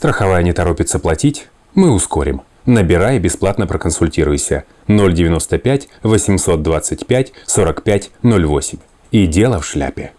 Страховая не торопится платить? Мы ускорим. Набирай и бесплатно проконсультируйся. 095 825 45 08. И дело в шляпе.